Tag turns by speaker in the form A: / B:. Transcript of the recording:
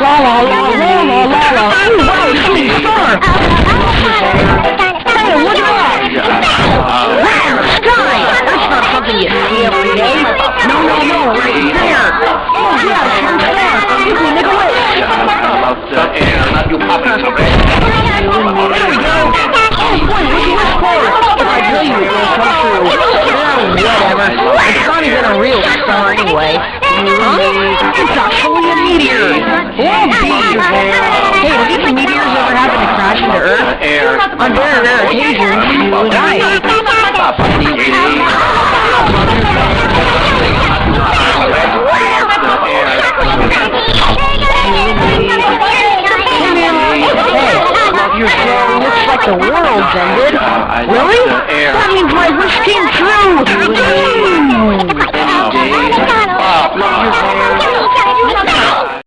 A: La la la la la la la. That's not something you see every day. No, no, no, right there. Oh yeah, shooting star. Quickly, make a wish. There we go. Oh boy, what'd you wish for? If I tell you it will come true. Yeah, whatever. It's not even a real star anyway. Huh? It's actually a meteor. Oh, bees. Hey, have these meteors ever happened to crash into Earth? On very rare occasions, you and I. the world's ended. Really? That means my wish